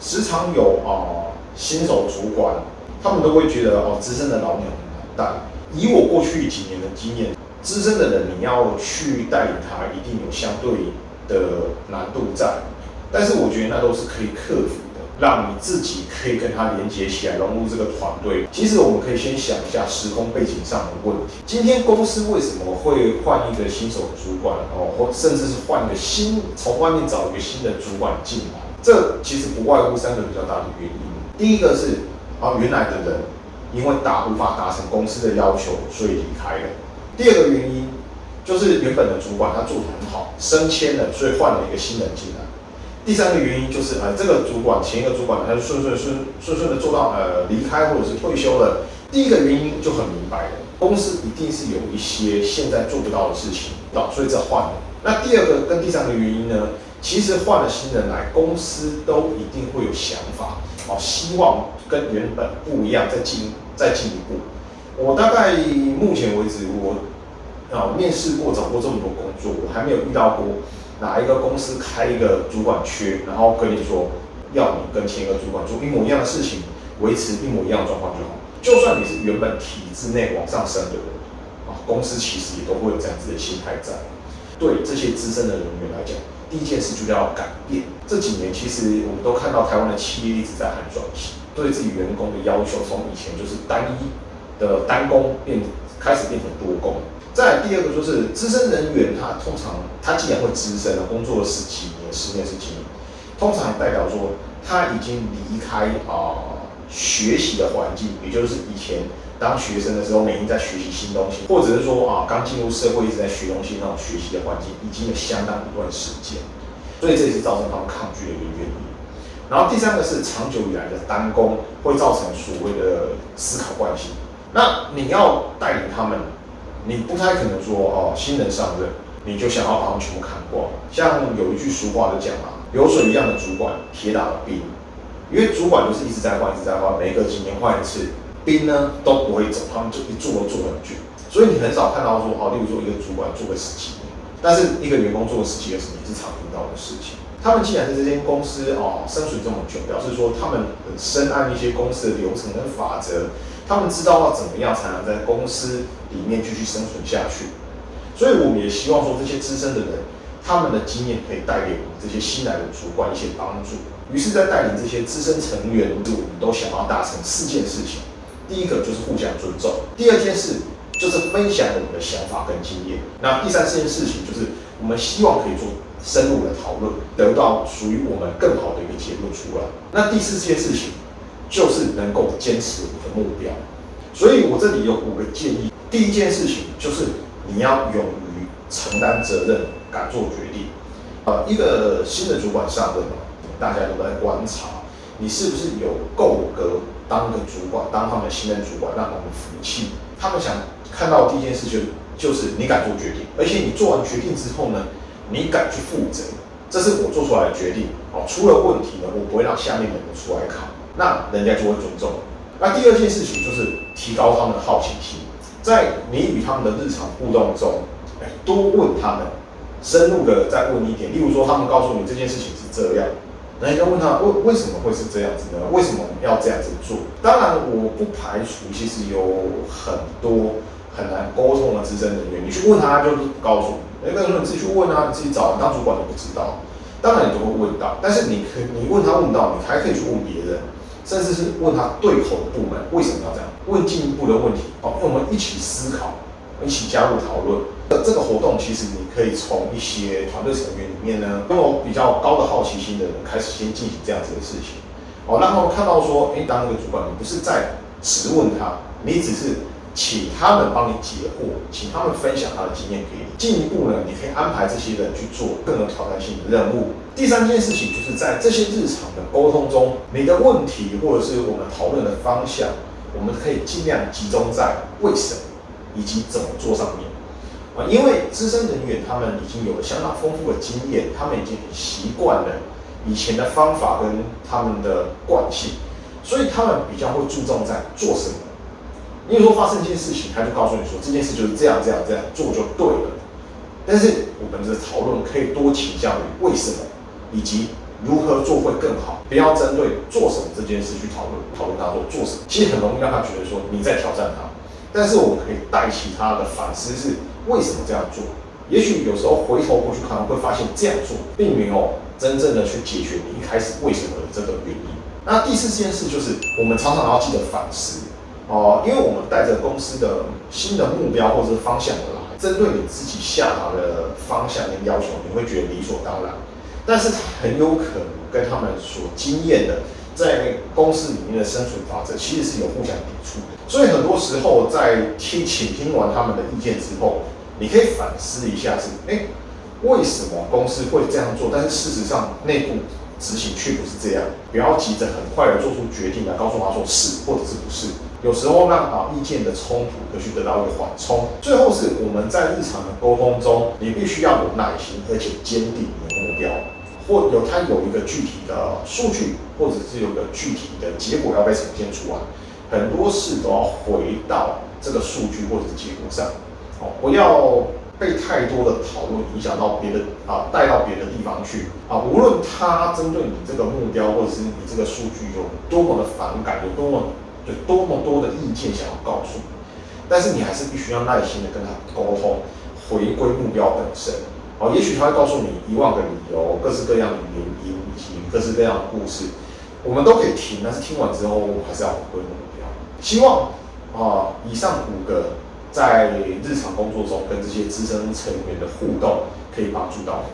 时常有啊新手主管，他们都会觉得哦资深的老鸟很难带。以我过去几年的经验，资深的人你要去带领他，一定有相对的难度在。但是我觉得那都是可以克服的，让你自己可以跟他连接起来，融入这个团队。其实我们可以先想一下时空背景上的问题。今天公司为什么会换一个新手主管哦，或甚至是换一个新从外面找一个新的主管进来？这其实不外乎三个比较大的原因。第一个是啊，原来的人因为达无法达成公司的要求，所以离开了。第二个原因就是原本的主管他做的很好，升迁了，所以换了一个新人进来。第三个原因就是，呃，这个主管前一个主管他就顺顺顺顺顺的做到呃离开或者是退休了。第一个原因就很明白了，公司一定是有一些现在做不到的事情，到所以这换了。那第二个跟第三个原因呢，其实换了新人来，公司都一定会有想法，哦，希望跟原本不一样，再进再进一步。我大概目前为止，我啊面试过找过这么多工作，我还没有遇到过。哪一个公司开一个主管缺，然后跟你说要你跟前一个主管做一模一样的事情，维持一模一样的状况就好。就算你是原本体制内往上升的人，啊，公司其实也都会有这样子的心态在。对这些资深的人员来讲，第一件事就是要改变。这几年其实我们都看到台湾的企业一直在喊转型，对自己员工的要求从以前就是单一的单工变开始变成多工。再第二个就是资深人员，他通常他既然会资深了，工作了十几年、十年、十几年，通常代表说他已经离开啊学习的环境，也就是以前当学生的时候每天在学习新东西，或者是说啊刚进入社会一直在学东西那种学习的环境，已经有相当一段时间，所以这也是造成他们抗拒的一个原因。然后第三个是长久以来的单工，会造成所谓的思考惯性。那你要带领他们。你不太可能说哦，新人上任你就想要把他们全部砍光。像有一句俗话就讲嘛，流水一样的主管，铁打的兵。因为主管就是一直在换，一直在换，每隔几年换一次，兵呢都不会走，他们就一做都做很久。所以你很少看到说哦，例如说一个主管做个十几年，但是一个员工做个十几二十年是常听到的事情。他们既然在这间公司哦生存这么久，表示说他们很深谙一些公司的流程跟法则。他们知道要怎么样才能在公司里面继续生存下去，所以我们也希望说这些资深的人，他们的经验可以带给我们这些新来的主管一些帮助。于是，在带领这些资深成员，我们都想要达成四件事情。第一个就是互相尊重，第二件事就是分享我们的想法跟经验。那第三件事情就是我们希望可以做深入的讨论，得到属于我们更好的一个结论出来。那第四件事情。就是能够坚持我们的目标，所以我这里有五个建议。第一件事情就是你要勇于承担责任，敢做决定。呃，一个新的主管上任嘛，大家都在观察你是不是有够格当个主管，当他们的新任主管，让他们服气。他们想看到第一件事就就是你敢做决定，而且你做完决定之后呢，你敢去负责。这是我做出来的决定。哦，出了问题呢，我不会让下面的人出来扛。那人家就会尊重。那第二件事情就是提高他们的好奇心，在你与他们的日常互动中，哎，多问他们，深入的再问一点。例如说，他们告诉你这件事情是这样，那你就问他为为什么会是这样子呢？为什么要这样子做？当然，我不排除其实有很多很难沟通的资深人员，你去问他，就是告诉你，哎，那说你自己去问啊，你自己找，你当主管都不知道，当然你都会问到。但是你可你问他问到，你还可以去问别人。甚至是问他对口的部门为什么要这样？问进一步的问题，哦，我们一起思考，一起加入讨论。这个活动其实你可以从一些团队成员里面呢，拥有比较高的好奇心的人开始先进行这样子的事情，哦，让他们看到说，哎，当一个主管，你不是在质问他，你只是。请他们帮你解惑，请他们分享他的经验给你。进一步呢，你可以安排这些人去做更有挑战性的任务。第三件事情就是在这些日常的沟通中，你的问题或者是我们讨论的方向，我们可以尽量集中在为什么以及怎么做上面啊。因为资深人员他们已经有了相当丰富的经验，他们已经习惯了以前的方法跟他们的惯性，所以他们比较会注重在做什么。你说发生一件事情，他就告诉你说这件事就是这样这样这样做就对了。但是我们的讨论可以多倾向于为什么，以及如何做会更好，不要针对做什么这件事去讨论，讨论他做做什么，其实很容易让他觉得说你在挑战他。但是我们可以带起他的反思是为什么这样做？也许有时候回头过去看，会发现这样做并没有真正的去解决你一开始为什么的这个原因。那第四件事就是，我们常常要记得反思哦，因为我们带着公司的新的目标或者是方向而来，针对你自己下达的方向跟要求，你会觉得理所当然，但是很有可能跟他们所经验的在公司里面的生存法则，其实是有互相抵触的。所以很多时候在听倾听完他们的意见之后，你可以反思一下，是哎，为什么公司会这样做？但是事实上内部执行却不是这样。不要急着很快的做出决定来告诉他说是或者是不是。有时候让啊意见的冲突可去得到一个缓冲。最后是我们在日常的沟通中，你必须要有耐心，而且坚定你的目标，或有它有一个具体的数据，或者是有个具体的结果要被呈现出来。很多事都要回到这个数据或者是结果上。哦，不要被太多的讨论影响到别的啊，带到别的地方去啊。无论他针对你这个目标，或者是你这个数据有多么的反感，有多么有多么多的意见想要告诉你，但是你还是必须要耐心的跟他沟通，回归目标本身。哦，也许他会告诉你一万个理由，各式各样的原因以及各式各样的故事，我们都可以听，但是听完之后，还是要回归目标。希望啊，以上五个。在日常工作中跟这些资深成员的互动，可以帮助到你。